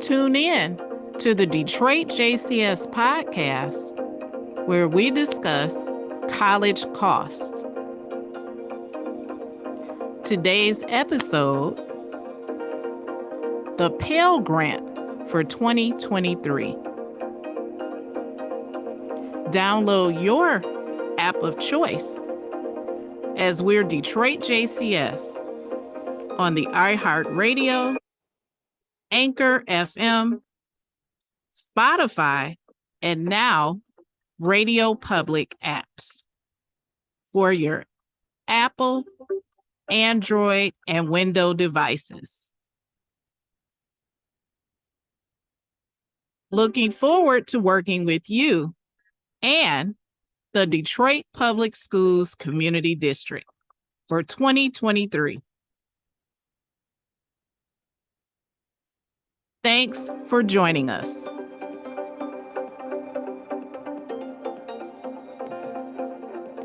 Tune in to the Detroit JCS podcast, where we discuss college costs. Today's episode the Pell Grant for 2023. Download your app of choice as we're Detroit JCS on the iHeartRadio, Anchor FM, Spotify, and now Radio Public apps for your Apple, Android, and Windows devices. Looking forward to working with you and the Detroit Public Schools Community District for 2023. Thanks for joining us.